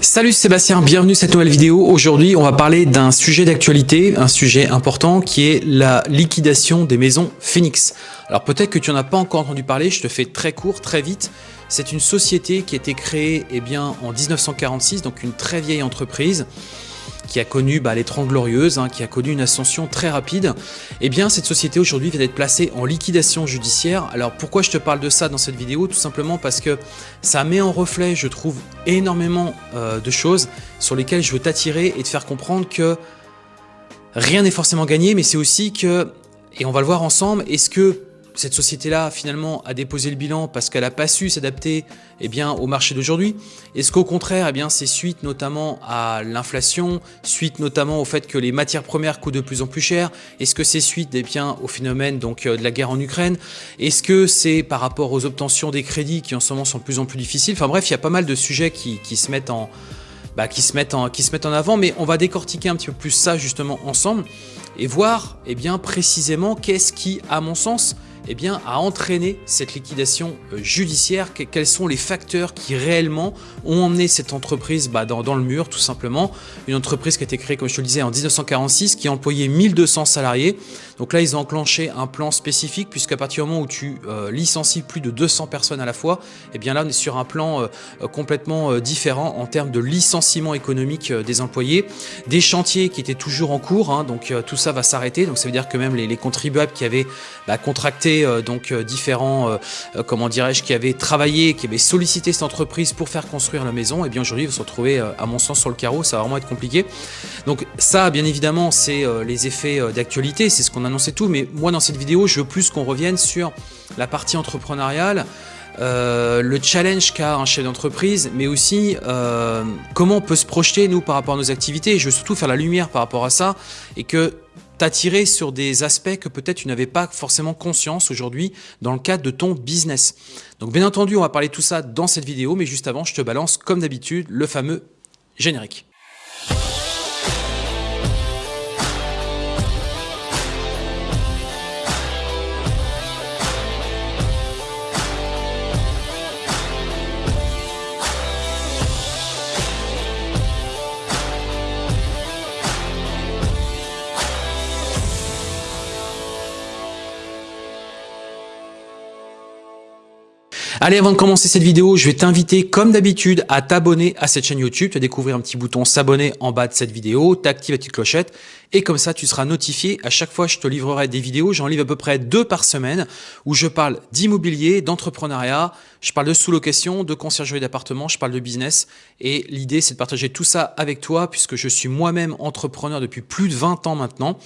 Salut Sébastien, bienvenue à cette nouvelle vidéo. Aujourd'hui, on va parler d'un sujet d'actualité, un sujet important qui est la liquidation des maisons Phoenix. Alors peut-être que tu n'en as pas encore entendu parler, je te fais très court, très vite. C'est une société qui a été créée eh en 1946, donc une très vieille entreprise qui a connu bah, les 30 glorieuses, hein, qui a connu une ascension très rapide, eh bien cette société aujourd'hui vient d'être placée en liquidation judiciaire. Alors pourquoi je te parle de ça dans cette vidéo? Tout simplement parce que ça met en reflet, je trouve, énormément euh, de choses sur lesquelles je veux t'attirer et te faire comprendre que rien n'est forcément gagné, mais c'est aussi que, et on va le voir ensemble, est-ce que cette société-là, finalement, a déposé le bilan parce qu'elle n'a pas su s'adapter eh au marché d'aujourd'hui? Est-ce qu'au contraire, eh c'est suite notamment à l'inflation, suite notamment au fait que les matières premières coûtent de plus en plus cher? Est-ce que c'est suite eh bien, au phénomène donc, euh, de la guerre en Ukraine? Est-ce que c'est par rapport aux obtentions des crédits qui en ce moment sont de plus en plus difficiles? Enfin bref, il y a pas mal de sujets qui, qui se mettent en, bah, qui, se mettent en, qui se mettent en avant, mais on va décortiquer un petit peu plus ça justement ensemble et voir eh bien, précisément qu'est-ce qui, à mon sens, eh bien, a entraîné cette liquidation euh, judiciaire Quels sont les facteurs qui réellement ont emmené cette entreprise bah, dans, le mur, tout simplement? Une entreprise qui a été créée, comme je te le disais, en 1946, qui employait 1200 salariés. Donc là, ils ont enclenché un plan spécifique, puisqu'à partir du moment où tu euh, licencies plus de 200 personnes à la fois, eh bien là, on est sur un plan euh, complètement différent en termes de licenciement économique des employés. Des chantiers qui étaient toujours en cours, hein, donc tout ça va s'arrêter. Donc ça veut dire que même les, contribuables qui avaient bah, contracté euh, donc euh, différents, euh, comment dirais-je, qui avaient travaillé, qui avaient sollicité cette entreprise pour faire construire la maison, et bien aujourd'hui ils vont se retrouver à mon sens sur le carreau, ça va vraiment être compliqué. Donc ça, bien évidemment, c'est les effets d'actualité, c'est ce qu'on annonçait tout, mais moi dans cette vidéo, je veux plus qu'on revienne sur la partie entrepreneuriale, le challenge qu'a un chef d'entreprise, mais aussi comment on peut se projeter nous par rapport à nos activités. Je veux surtout faire la lumière par rapport à ça et que t'attirer sur des aspects que peut-être tu n'avais pas forcément conscience aujourd'hui dans le cadre de ton business. Donc bien entendu, on va parler de tout ça dans cette vidéo, mais juste avant, je te balance comme d'habitude le fameux générique. Allez, avant de commencer cette vidéo, je vais t'inviter comme d'habitude à t'abonner à cette chaîne YouTube. Tu vas découvrir un petit bouton s'abonner en bas de cette vidéo, t'actives la petite clochette et comme ça tu seras notifié. À chaque fois, je te livrerai des vidéos. J'en livre à peu près deux par semaine où je parle d'immobilier, d'entrepreneuriat, je parle de sous-location, de conciergerie d'appartement, je parle de business et l'idée c'est de partager tout ça avec toi puisque je suis moi-même entrepreneur depuis plus de 20 ans maintenant.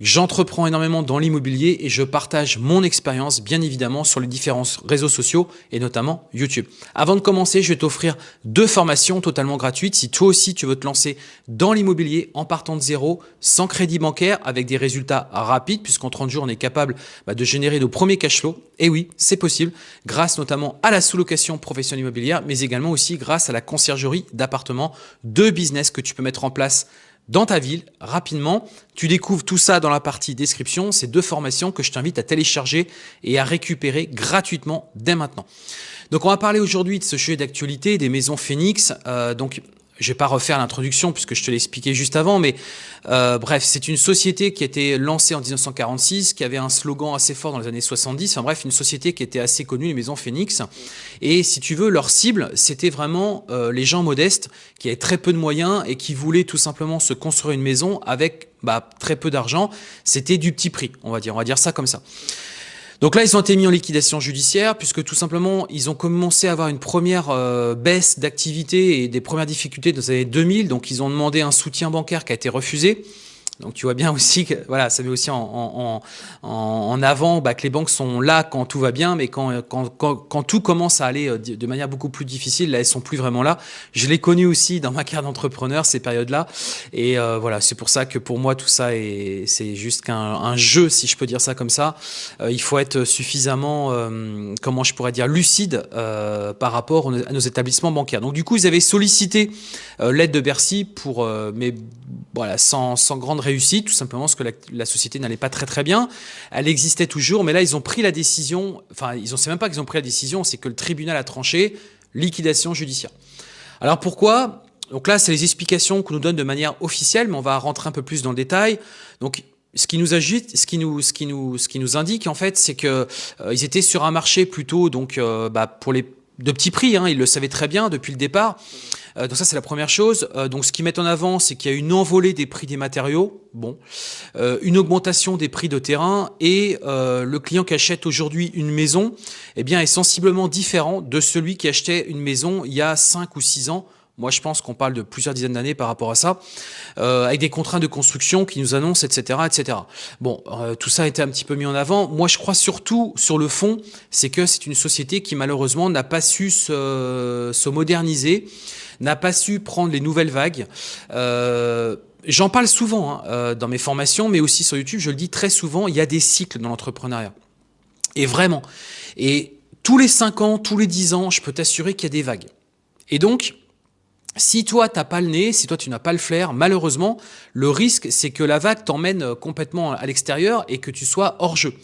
J'entreprends énormément dans l'immobilier et je partage mon expérience bien évidemment sur les différents réseaux sociaux et notamment YouTube. Avant de commencer, je vais t'offrir deux formations totalement gratuites. Si toi aussi tu veux te lancer dans l'immobilier en partant de zéro, sans crédit bancaire, avec des résultats rapides, puisqu'en 30 jours on est capable bah, de générer nos premiers cash flows. Et oui, c'est possible grâce notamment à la sous-location professionnelle immobilière, mais également aussi grâce à la conciergerie d'appartements, de business que tu peux mettre en place dans ta ville rapidement. Tu découvres tout ça dans la partie description. C'est deux formations que je t'invite à télécharger et à récupérer gratuitement dès maintenant. Donc on va parler aujourd'hui de ce sujet d'actualité des maisons Phoenix. Euh, donc je vais pas refaire l'introduction puisque je te l'ai expliqué juste avant, mais euh, bref, c'est une société qui a été lancée en 1946, qui avait un slogan assez fort dans les années 70. Enfin bref, une société qui était assez connue, les maisons Phoenix. Et si tu veux, leur cible, c'était vraiment euh, les gens modestes qui avaient très peu de moyens et qui voulaient tout simplement se construire une maison avec bah, très peu d'argent. C'était du petit prix, on va dire. On va dire ça comme ça. Donc là, ils ont été mis en liquidation judiciaire puisque tout simplement, ils ont commencé à avoir une première euh, baisse d'activité et des premières difficultés dans les années 2000. Donc, ils ont demandé un soutien bancaire qui a été refusé. Donc tu vois bien aussi que voilà, ça met aussi en, en, avant bah, que les banques sont là quand tout va bien, mais quand, quand, quand, tout commence à aller euh, de manière beaucoup plus difficile, là elles sont plus vraiment là. Je l'ai connu aussi dans ma carrière d'entrepreneur ces périodes-là, et euh, voilà, c'est pour ça que pour moi tout ça est c'est juste qu'un un jeu, si je peux dire ça comme ça. Euh, il faut être suffisamment, comment je pourrais dire, lucide par rapport à nos établissements bancaires. Donc du coup, ils avaient sollicité l'aide de Bercy pour, mais voilà, sans, sans grande réussi, tout simplement parce que la, société n'allait pas très très bien. Elle existait toujours, mais là ils ont pris la décision, enfin ils ne sait même pas qu'ils ont pris la décision, c'est que le tribunal a tranché, liquidation judiciaire. Alors pourquoi? Donc là, c'est les explications qu'on nous donne de manière officielle, mais on va rentrer un peu plus dans le détail. Donc ce qui nous agite, ce qui nous, ce qui nous, ce qui nous indique en fait, c'est que euh, ils étaient sur un marché plutôt donc euh, bah, pour les de petits prix, hein, ils le savaient très bien depuis le départ. Euh, donc ça c'est la première chose. donc ce qu'ils mettent en avant, c'est qu'il y a une envolée des prix des matériaux, bon, une augmentation des prix de terrain et le client qui achète aujourd'hui une maison, eh bien est sensiblement différent de celui qui achetait une maison il y a 5 ou 6 ans moi, je pense qu'on parle de plusieurs dizaines d'années par rapport à ça, euh, avec des contraintes de construction qui nous annoncent, etc., etc. Bon, euh, tout ça a été un petit peu mis en avant. Moi, je crois surtout sur le fond, c'est que c'est une société qui malheureusement n'a pas su se, se moderniser, n'a pas su prendre les nouvelles vagues. Euh, J'en parle souvent hein, dans mes formations, mais aussi sur YouTube, je le dis très souvent, il y a des cycles dans l'entrepreneuriat. Et vraiment. Et tous les 5 ans, tous les 10 ans, je peux t'assurer qu'il y a des vagues. Et donc, si toi, tu n'as pas le nez, si toi, tu n'as pas le flair, malheureusement, le risque, c'est que la vague t'emmène euh, complètement à l'extérieur et que tu sois hors jeu.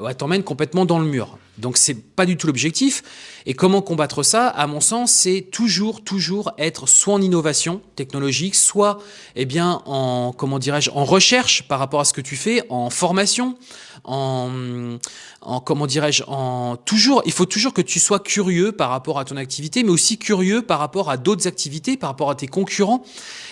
Ouais, t'emmène complètement dans le mur. Donc, c'est pas du tout l'objectif. Et comment combattre ça? À mon sens, c'est toujours, toujours être soit en innovation technologique, soit, eh bien, en, comment dirais-je, en recherche par rapport à ce que tu fais, en formation, en, en comment dirais-je, en toujours, il faut toujours que tu sois curieux par rapport à ton activité, mais aussi curieux par rapport à d'autres activités, par rapport à tes concurrents.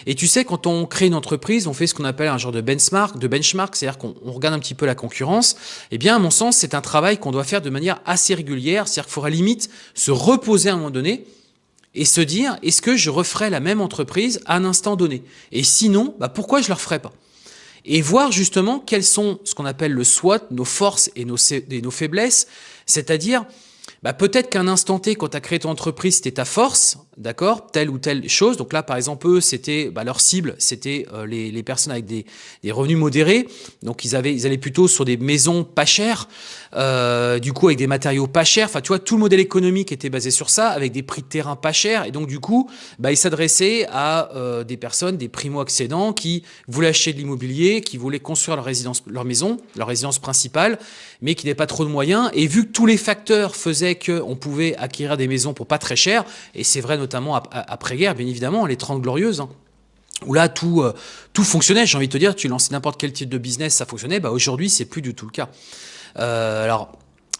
Et tu sais, quand on crée une entreprise, on fait ce qu'on appelle un genre de benchmark, de benchmark, c'est-à-dire qu'on regarde un petit peu la concurrence. Eh bien, à mon sens, c'est un travail qu'on doit faire de manière assez régulière, c'est-à-dire qu'il faudra limite se reposer à un moment donné et se dire, est-ce que je referai la même entreprise à un instant donné? Et sinon, bah pourquoi je ne le referai pas? Et voir justement quels sont ce qu'on appelle le SWOT, nos forces et nos faiblesses, c'est-à-dire bah, peut-être qu'un instant T, quand tu as créé ton entreprise, c'était ta force, d'accord, telle ou telle chose. Donc là, par exemple, eux, c'était bah, leur cible, c'était euh, les, les, personnes avec des, des, revenus modérés. Donc ils avaient, ils allaient plutôt sur des maisons pas chères, euh, du coup avec des matériaux pas chers. Enfin, tu vois, tout le modèle économique était basé sur ça, avec des prix de terrain pas chers. Et donc du coup, bah, ils s'adressaient à euh, des personnes, des primo-accédants, qui voulaient acheter de l'immobilier, qui voulaient construire leur résidence, leur maison, leur résidence principale, mais qui n'avaient pas trop de moyens. Et vu que tous les facteurs faisaient qu'on pouvait acquérir des maisons pour pas très cher, et c'est vrai notamment après-guerre, bien évidemment, les 30 glorieuses, hein, où là tout, euh, tout fonctionnait, j'ai envie de te dire, tu lançais n'importe quel type de business, ça fonctionnait, bah aujourd'hui c'est plus du tout le cas. Euh, alors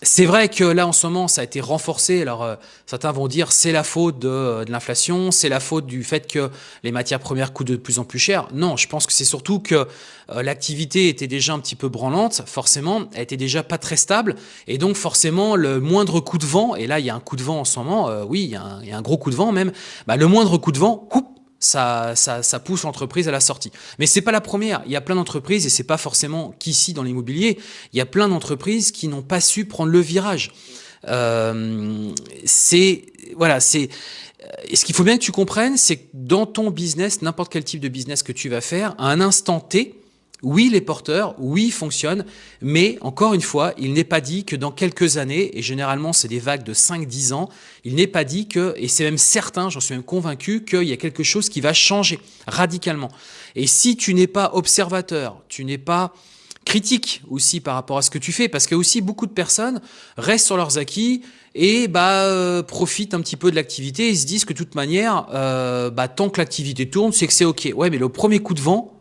c'est vrai que là, en ce moment, ça a été renforcé. Alors, euh, certains vont dire c'est la faute de, euh, de l'inflation, c'est la faute du fait que les matières premières coûtent de plus en plus cher. Non, je pense que c'est surtout que euh, l'activité était déjà un petit peu branlante, forcément, elle était déjà pas très stable, et donc forcément, le moindre coup de vent, et là, il y a un coup de vent en ce moment, oui, il y, a un, il y, a un, gros coup de vent même, bah, le moindre coup de vent, coupe, ça, ça, ça pousse l'entreprise à la sortie. Mais c'est pas la première. Il y a plein d'entreprises, et c'est pas forcément qu'ici dans l'immobilier, il y a plein d'entreprises qui n'ont pas su prendre le virage. Euh, c'est voilà, c'est ce qu'il faut bien que tu comprennes, c'est que dans ton business, n'importe quel type de business que tu vas faire, à un instant T, oui, les porteurs, oui, fonctionnent, mais encore une fois, il n'est pas dit que dans quelques années, et généralement c'est des vagues de 5-10 ans, il n'est pas dit que, et c'est même certain, j'en suis même convaincu, qu'il y a quelque chose qui va changer radicalement. Et si tu n'es pas observateur, tu n'es pas critique aussi par rapport à ce que tu fais, parce que aussi beaucoup de personnes restent sur leurs acquis et bah euh, profitent un petit peu de l'activité et se disent que de toute manière, euh, bah, tant que l'activité tourne, c'est que c'est ok. Ouais, mais le premier coup de vent,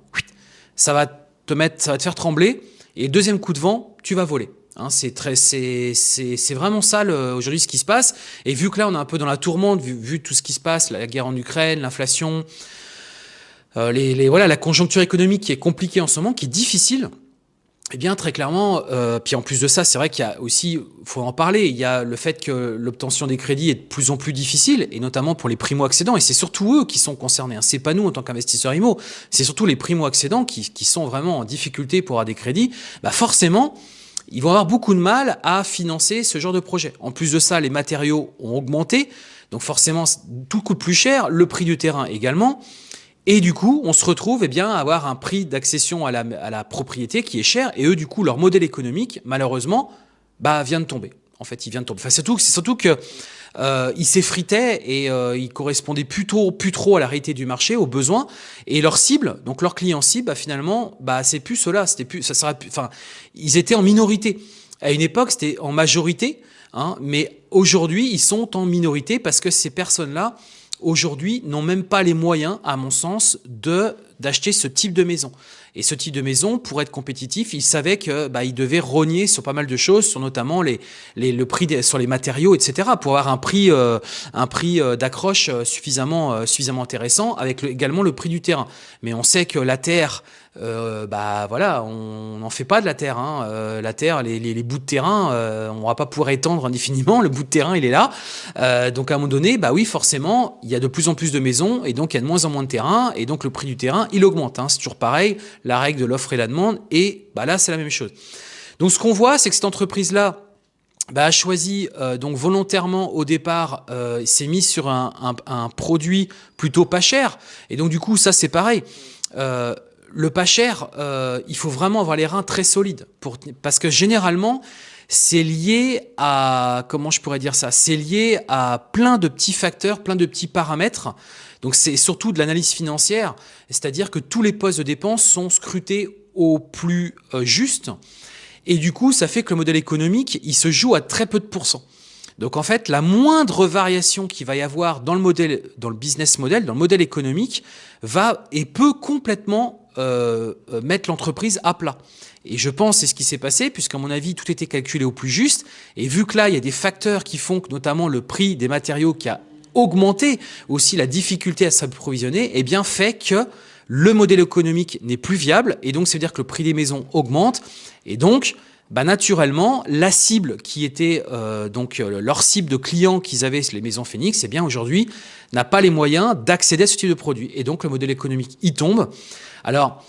ça va te ça va te faire trembler. Et deuxième coup de vent, tu vas voler. Hein, c'est très, c'est, c'est, vraiment ça aujourd'hui ce qui se passe. Et vu que là on est un peu dans la tourmente, vu, vu tout ce qui se passe, la guerre en Ukraine, l'inflation, euh, les, les, voilà, la conjoncture économique qui est compliquée en ce moment, qui est difficile. Eh bien, très clairement, euh, puis en plus de ça, c'est vrai qu'il y a aussi, faut en parler, il y a le fait que l'obtention des crédits est de plus en plus difficile, et notamment pour les primo-accédants, et c'est surtout eux qui sont concernés. Hein. C'est pas nous en tant qu'investisseurs IMO, c'est surtout les primo-accédants qui, qui, sont vraiment en difficulté pour avoir des crédits. Bah forcément, ils vont avoir beaucoup de mal à financer ce genre de projet. En plus de ça, les matériaux ont augmenté, donc forcément, tout coûte plus cher, le prix du terrain également. Et du coup, on se retrouve eh bien, à avoir un prix d'accession à la, propriété qui est cher. Et eux, du coup, leur modèle économique, malheureusement, bah, vient de tomber. En fait, il vient de tomber. Enfin, c'est surtout que euh, ils s'effritaient et euh, ils correspondaient plutôt plus trop à la réalité du marché, aux besoins. Et leur cible, donc leur client cible, bah, finalement, bah, c'est plus cela. Plus, ça sera enfin, ils étaient en minorité. À une époque, c'était en majorité, hein, mais aujourd'hui, ils sont en minorité parce que ces personnes-là aujourd'hui, n'ont même pas les moyens, à mon sens, d'acheter ce type de maison. Et ce type de maison, pour être compétitif, il savait que bah, devait rogner sur pas mal de choses, sur notamment les, les le prix sur les matériaux, etc., pour avoir un prix, euh, euh, d'accroche euh, suffisamment, suffisamment intéressant, avec également le prix du terrain. Mais on sait que la terre, euh, bah voilà, on n'en fait pas de la terre. Hein. Euh, la terre, les, bouts de terrain, euh, on va pas pouvoir étendre indéfiniment. Le bout de terrain, il est là. Euh, donc à un moment donné, bah oui, forcément, il y a de plus en plus de maisons et donc il y a de moins en moins de terrain et donc le prix du terrain, il augmente. Hein. C'est toujours pareil, la règle de l'offre et la demande. Et bah là, c'est la même chose. Donc ce qu'on voit, c'est que cette entreprise-là, bah, a choisi donc volontairement au départ, euh, s'est mis sur un, produit plutôt pas cher. Et donc du coup, ça c'est pareil. Le pas cher, euh, il faut vraiment avoir les reins très solides. Pour, parce que généralement, c'est lié à, comment je pourrais dire ça, c'est lié à plein de petits facteurs, plein de petits paramètres. Donc c'est surtout de l'analyse financière, c'est-à-dire que tous les postes de dépenses sont scrutés au plus euh, juste. Et du coup, ça fait que le modèle économique, il se joue à très peu de pourcents. Donc en fait, la moindre variation qu'il va y avoir dans le modèle, dans le business model, dans le modèle économique, va et peut complètement euh, euh, mettre l'entreprise à plat. Et je pense c'est ce qui s'est passé, puisqu'à mon avis, tout était calculé au plus juste. Et vu que là, il y a des facteurs qui font que notamment le prix des matériaux qui a augmenté, aussi la difficulté à s'approvisionner, eh bien fait que le modèle économique n'est plus viable. Et donc, ça veut dire que le prix des maisons augmente. Et donc, bah naturellement, la cible qui était euh, donc euh, leur cible de clients qu'ils avaient les maisons Phoenix, eh bien aujourd'hui n'a pas les moyens d'accéder à ce type de produit. Et donc le modèle économique y tombe. Alors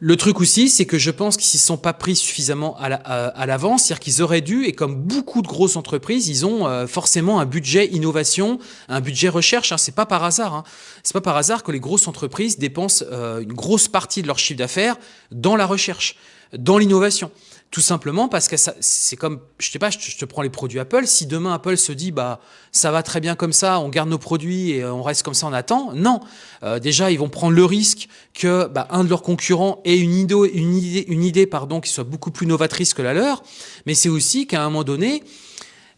le truc aussi, c'est que je pense qu'ils ne sont pas pris suffisamment à l'avance, la, c'est-à-dire qu'ils auraient dû, et comme beaucoup de grosses entreprises, ils ont euh, forcément un budget innovation, un budget recherche. Hein, c'est pas par hasard. Hein. C'est pas par hasard que les grosses entreprises dépensent euh, une grosse partie de leur chiffre d'affaires dans la recherche, dans l'innovation. Tout simplement parce que c'est comme, je sais pas, je te, prends les produits Apple. Si demain Apple se dit, bah, ça va très bien comme ça, on garde nos produits et on reste comme ça, on attend. Non. Euh, déjà, ils vont prendre le risque que bah, un de leurs concurrents ait une idée, une idée, une idée pardon, qui soit beaucoup plus novatrice que la leur. Mais c'est aussi qu'à un moment donné,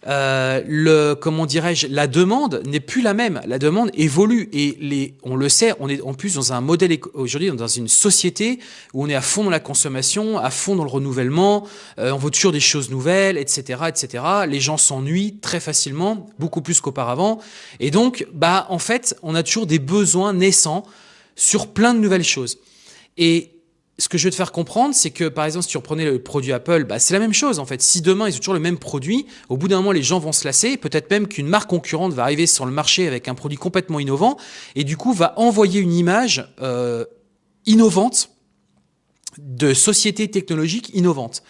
euh, le comment dirais-je la demande n'est plus la même. La demande évolue et les on le sait on est en plus dans un modèle aujourd'hui dans une société où on est à fond dans la consommation à fond dans le renouvellement euh, on veut toujours des choses nouvelles etc etc les gens s'ennuient très facilement beaucoup plus qu'auparavant. Et donc bah en fait on a toujours des besoins naissants sur plein de nouvelles choses. Et ce que je veux te faire comprendre, c'est que par exemple, si tu reprenais le produit Apple, bah, c'est la même chose en fait. Si demain ils ont toujours le même produit, au bout d'un moment les gens vont se lasser, peut-être même qu'une marque concurrente va arriver sur le marché avec un produit complètement innovant et du coup va envoyer une image euh, innovante de société technologique innovante.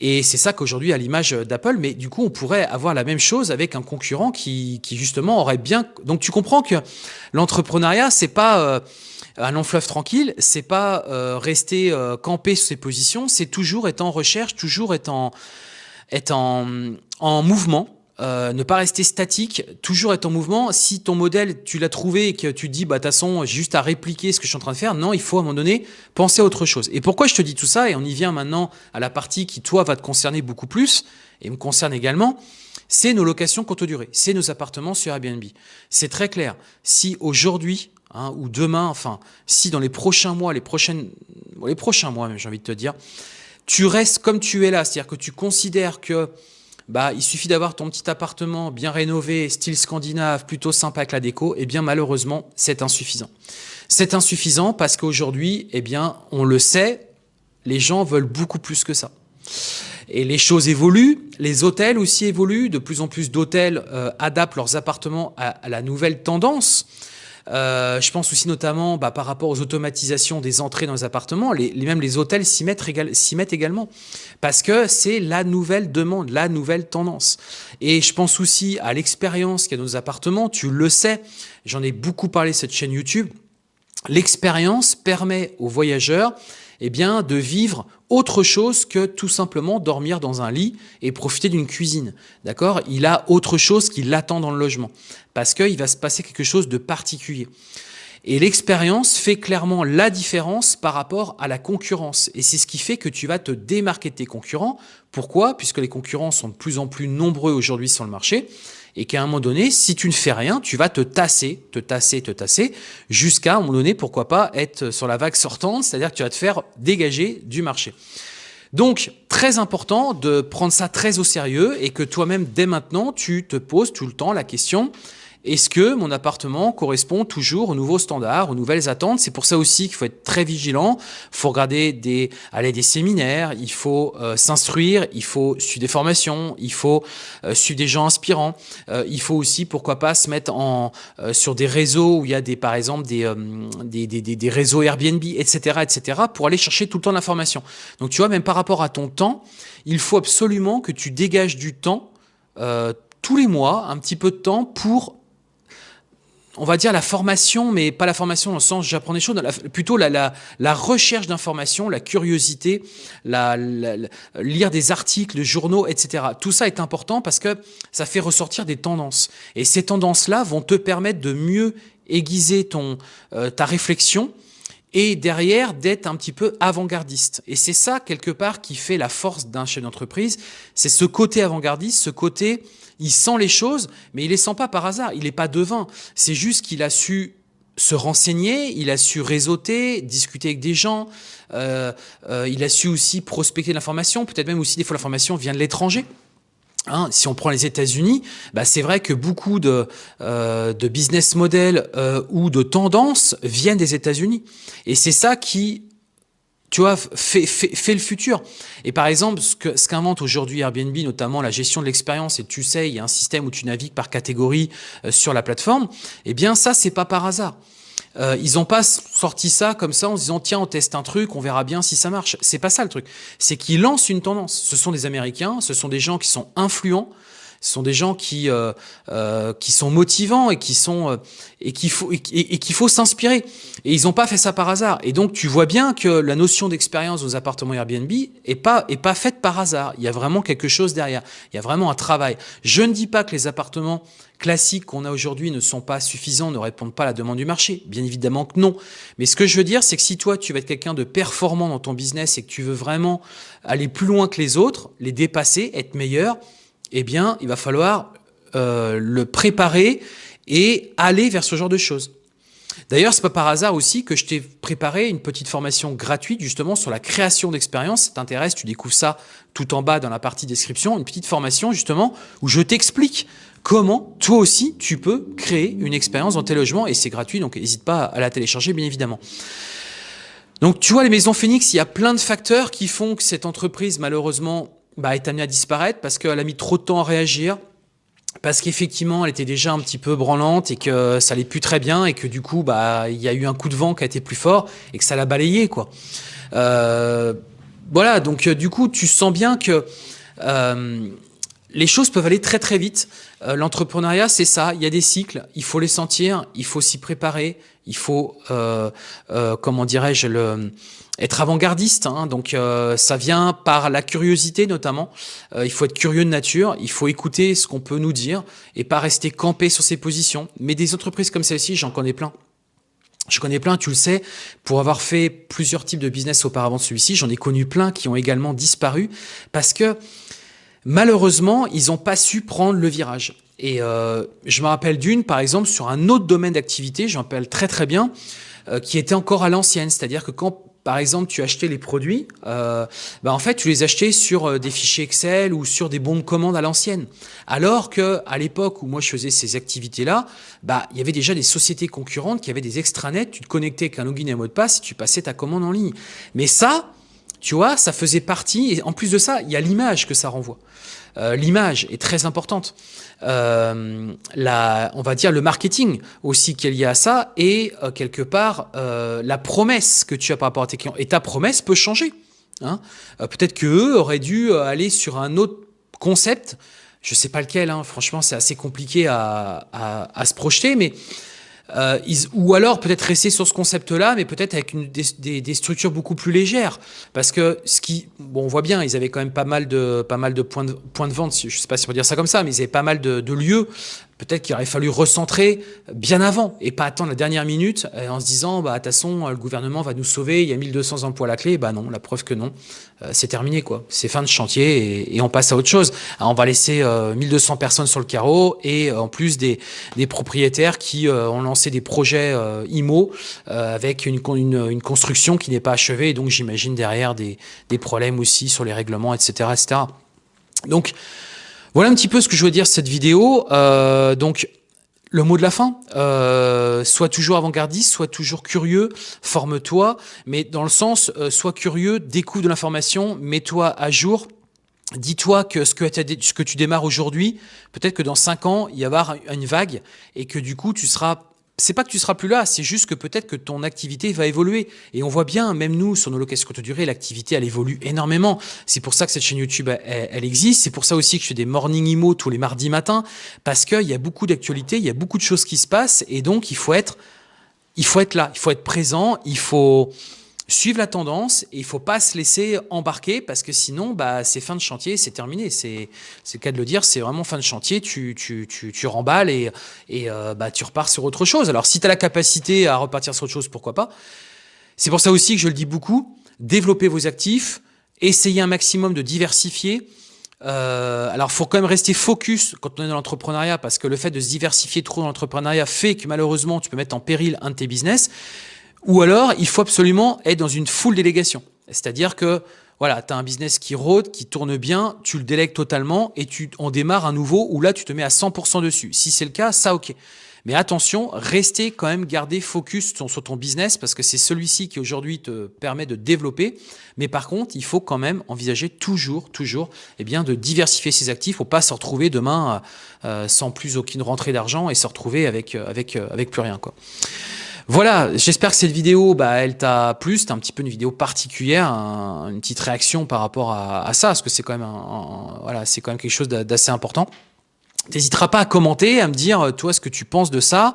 Et c'est ça qu'aujourd'hui, à l'image d'Apple, mais du coup, on pourrait avoir la même chose avec un concurrent qui, qui justement aurait bien. Donc, tu comprends que l'entrepreneuriat, c'est pas euh, un long fleuve tranquille, c'est pas euh, rester euh, campé sur ses positions, c'est toujours être en recherche, toujours être en, être en, en mouvement. Euh, ne pas rester statique, toujours être en mouvement. Si ton modèle, tu l'as trouvé et que tu dis, bah, de toute façon, j'ai juste à répliquer ce que je suis en train de faire, non, il faut à un moment donné penser à autre chose. Et pourquoi je te dis tout ça Et on y vient maintenant à la partie qui, toi, va te concerner beaucoup plus, et me concerne également, c'est nos locations courte durée, c'est nos appartements sur Airbnb. C'est très clair. Si aujourd'hui, hein, ou demain, enfin, si dans les prochains mois, les prochaines, les prochains mois, j'ai envie de te dire, tu restes comme tu es là, c'est-à-dire que tu considères que bah, il suffit d'avoir ton petit appartement bien rénové, style scandinave, plutôt sympa avec la déco, et eh bien malheureusement, c'est insuffisant. C'est insuffisant parce qu'aujourd'hui, eh bien, on le sait, les gens veulent beaucoup plus que ça. Et les choses évoluent, les hôtels aussi évoluent, de plus en plus d'hôtels euh, adaptent leurs appartements à, à la nouvelle tendance. Euh, je pense aussi notamment bah, par rapport aux automatisations des entrées dans les appartements, même les hôtels s'y mettent, également, parce que c'est la nouvelle demande, la nouvelle tendance. Et je pense aussi à l'expérience qu'il y a dans nos appartements, tu le sais, j'en ai beaucoup parlé cette chaîne YouTube, l'expérience permet aux voyageurs eh de vivre autre chose que tout simplement dormir dans un lit et profiter d'une cuisine. D'accord? Il a autre chose qui l'attend dans le logement parce qu'il va se passer quelque chose de particulier. Et l'expérience fait clairement la différence par rapport à la concurrence. Et c'est ce qui fait que tu vas te démarquer de tes concurrents. Pourquoi? Puisque les concurrents sont de plus en plus nombreux aujourd'hui sur le marché et qu'à un moment donné, si tu ne fais rien, tu vas te tasser, te tasser, te tasser, jusqu'à un moment donné, pourquoi pas, être sur la vague sortante, c'est-à-dire que tu vas te faire dégager du marché. Donc, très important de prendre ça très au sérieux et que toi-même, dès maintenant, tu te poses tout le temps la question est-ce que mon appartement correspond toujours aux nouveaux standards, aux nouvelles attentes? C'est pour ça aussi qu'il faut être très vigilant. Il faut regarder des, aller des séminaires, il faut euh, s'instruire, il faut suivre des formations, il faut euh, suivre des gens inspirants. Euh, il faut aussi, pourquoi pas, se mettre sur des réseaux où il y a par exemple des, des, des, des, réseaux Airbnb, etc., etc., pour aller chercher tout le temps l'information. Donc tu vois, même par rapport à ton temps, il faut absolument que tu dégages du temps tous les mois, un petit peu de temps pour on va dire la formation, mais pas la formation dans le sens j'apprends des choses, plutôt la, la, la recherche d'informations, la curiosité, la, lire des articles, journaux, etc. Tout ça est important parce que ça fait ressortir des tendances. Et ces tendances-là vont te permettre de mieux aiguiser ton, euh, ta réflexion et derrière d'être un petit peu avant-gardiste. Et c'est ça, quelque part, qui fait la force d'un chef d'entreprise, c'est ce côté avant-gardiste, ce côté il sent les choses, mais il les sent pas par hasard. Il n'est pas devin. C'est juste qu'il a su se renseigner, il a su réseauter, discuter avec des gens, euh, euh, il a su aussi prospecter l'information, peut-être même aussi des fois l'information vient de l'étranger. Hein, si on prend les États-Unis, bah c'est vrai que beaucoup de, euh, de business models ou de tendances viennent des États-Unis. Et c'est ça qui tu vois, fais, fais, le futur. Et par exemple, ce qu'invente ce qu'invente aujourd'hui Airbnb, notamment la gestion de l'expérience, et tu sais, il y a un système où tu navigues par catégorie euh, sur la plateforme, eh bien ça, c'est pas par hasard. Euh, ils n'ont pas sorti ça comme ça en se disant tiens on teste un truc, on verra bien si ça marche. C'est pas ça le truc. C'est qu'ils lancent une tendance. Ce sont des Américains, ce sont des gens qui sont influents, ce sont des gens qui euh, euh, qui sont motivants et qui sont euh, et qu'il faut et, qu'il faut s'inspirer. Et ils n'ont pas fait ça par hasard. Et donc tu vois bien que la notion d'expérience aux appartements Airbnb est pas est pas faite par hasard. Il y a vraiment quelque chose derrière. Il y a vraiment un travail. Je ne dis pas que les appartements classiques qu'on a aujourd'hui ne sont pas suffisants, ne répondent pas à la demande du marché. Bien évidemment que non. Mais ce que je veux dire, c'est que si toi, tu vas être quelqu'un de performant dans ton business et que tu veux vraiment aller plus loin que les autres, les dépasser, être meilleur, eh bien, il va falloir euh, le préparer et aller vers ce genre de choses. D'ailleurs, c'est pas par hasard aussi que je t'ai préparé une petite formation gratuite justement sur la création d'expérience. Si ça t'intéresse, tu découvres ça tout en bas dans la partie description, une petite formation justement où je t'explique comment toi aussi tu peux créer une expérience dans tes logements et c'est gratuit, donc n'hésite pas à la télécharger bien évidemment. Donc tu vois, les maisons Phoenix, il y a plein de facteurs qui font que cette entreprise malheureusement bah, est amenée à disparaître parce qu'elle a mis trop de temps à réagir, parce qu'effectivement elle était déjà un petit peu branlante et que ça allait plus très bien et que du coup bah il y a eu un coup de vent qui a été plus fort et que ça l'a balayé quoi. Euh, voilà donc euh, du coup tu sens bien que euh, les choses peuvent aller très très vite. Euh, l'entrepreneuriat, c'est ça. Il y a des cycles. Il faut les sentir. Il faut s'y préparer. Il faut, euh, euh, comment dirais-je, le, être avant-gardiste. Hein. Donc, ça vient par la curiosité notamment. il faut être curieux de nature. Il faut écouter ce qu'on peut nous dire et pas rester campé sur ses positions. Mais des entreprises comme celle-ci, j'en connais plein. Je connais plein, tu le sais, pour avoir fait plusieurs types de business auparavant de celui-ci, j'en ai connu plein qui ont également disparu parce que Malheureusement, ils n'ont pas su prendre le virage. Et euh, je me rappelle d'une, par exemple, sur un autre domaine d'activité, je me rappelle très très bien, euh, qui était encore à l'ancienne. C'est-à-dire que quand, par exemple, tu achetais les produits, euh, bah, en fait, tu les achetais sur euh, des fichiers Excel ou sur des bons de commande à l'ancienne. Alors que à l'époque où moi je faisais ces activités-là, bah, il y avait déjà des sociétés concurrentes qui avaient des extranets, tu te connectais avec un login et un mot de passe et tu passais ta commande en ligne. Mais ça, tu vois, ça faisait partie, et en plus de ça, il y a l'image que ça renvoie. Euh, l'image est très importante. Euh, on va dire le marketing aussi qu'il y a à ça, et euh, quelque part, la promesse que tu as par rapport à tes clients. Et ta promesse peut changer. Hein. Peut-être qu'eux auraient dû aller sur un autre concept, je sais pas lequel, hein. franchement c'est assez compliqué à, à, se projeter, mais euh, ou alors peut-être rester sur ce concept-là, mais peut-être avec une, des, structures beaucoup plus légères. Parce que ce qui, bon, on voit bien, ils avaient quand même pas mal de, pas mal de points de, points de vente, je sais pas si on peut dire ça comme ça, mais ils avaient pas mal de, de lieux peut-être qu'il aurait fallu recentrer bien avant et pas attendre la dernière minute euh, en se disant, bah, de toute façon, le gouvernement va nous sauver, il y a 1200 emplois à la clé. Bah non, la preuve que non. Euh, c'est terminé, quoi. C'est fin de chantier et, on passe à autre chose. on va laisser 1200 personnes sur le carreau et en plus des, propriétaires qui ont lancé des projets IMO avec une, construction qui n'est pas achevée donc j'imagine derrière des, des problèmes aussi sur les règlements, etc. etc. Donc, voilà un petit peu ce que je veux dire cette vidéo. Euh, donc, le mot de la fin, euh, sois toujours avant-gardiste, sois toujours curieux, forme-toi, mais dans le sens, euh, sois curieux, découvre de l'information, mets-toi à jour, Dis-toi que ce que, tu démarres aujourd'hui, peut-être que dans 5 ans, il y avoir une vague et que du coup, tu seras c'est pas que tu seras plus là, c'est juste que peut-être que ton activité va évoluer. Et on voit bien, même nous, sur nos locations courte durée, l'activité, elle évolue énormément. C'est pour ça que cette chaîne YouTube, elle, existe. C'est pour ça aussi que je fais des morning emo tous les mardis matins, parce qu'il y a beaucoup d'actualités, il y a beaucoup de choses qui se passent, et donc il faut être, il faut être là, il faut être présent, il faut, suivre la tendance et il faut pas se laisser embarquer parce que sinon bah c'est fin de chantier c'est terminé. C'est c'est le cas de le dire c'est vraiment fin de chantier tu tu tu, tu remballes et et euh, bah tu repars sur autre chose. Alors si tu as la capacité à repartir sur autre chose pourquoi pas? C'est pour ça aussi que je le dis beaucoup développer vos actifs essayez un maximum de diversifier. Euh, alors, faut quand même rester focus quand on est dans l'entrepreneuriat parce que le fait de se diversifier trop dans l'entrepreneuriat fait que malheureusement, tu peux mettre en péril un de tes business. Ou alors, il faut absolument être dans une full délégation. C'est-à-dire que voilà, tu as un business qui rôde, qui tourne bien, tu le délègues totalement et tu en démarres un nouveau où là, tu te mets à 100% dessus. Si c'est le cas, ça, ok. Mais attention, restez quand même, garder focus sur, ton business parce que c'est celui-ci qui aujourd'hui te permet de développer. Mais par contre, il faut quand même envisager toujours, toujours, eh bien, de diversifier ses actifs pour pas se retrouver demain euh, sans plus aucune rentrée d'argent et se retrouver avec, euh, avec, euh, avec plus rien, quoi. Voilà, j'espère que cette vidéo, bah, elle t'a plu. C'était un petit peu une vidéo particulière, une petite réaction par rapport à, ça, parce que c'est quand même, voilà, c'est quand même quelque chose d'assez important. N'hésiteras pas à commenter, à me dire, toi, ce que tu penses de ça,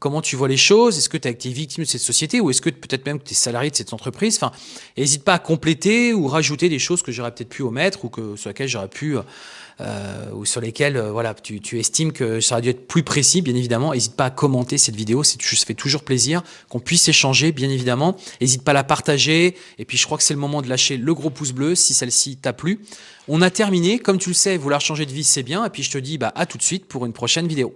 comment tu vois les choses, est-ce que tu as été victime de cette société ou est-ce que peut-être même que tu es salarié de cette entreprise? Enfin, n'hésite pas à compléter ou rajouter des choses que j'aurais peut-être pu omettre ou que, sur lesquelles j'aurais pu euh, euh, ou sur lesquels euh, voilà, tu, tu, estimes que ça aurait dû être plus précis, bien évidemment, n'hésite pas à commenter cette vidéo, ça fait toujours plaisir qu'on puisse échanger, bien évidemment. N'hésite pas à la partager, et puis je crois que c'est le moment de lâcher le gros pouce bleu si celle-ci t'a plu. On a terminé, comme tu le sais, vouloir changer de vie, c'est bien, et puis je te dis bah, à tout de suite pour une prochaine vidéo.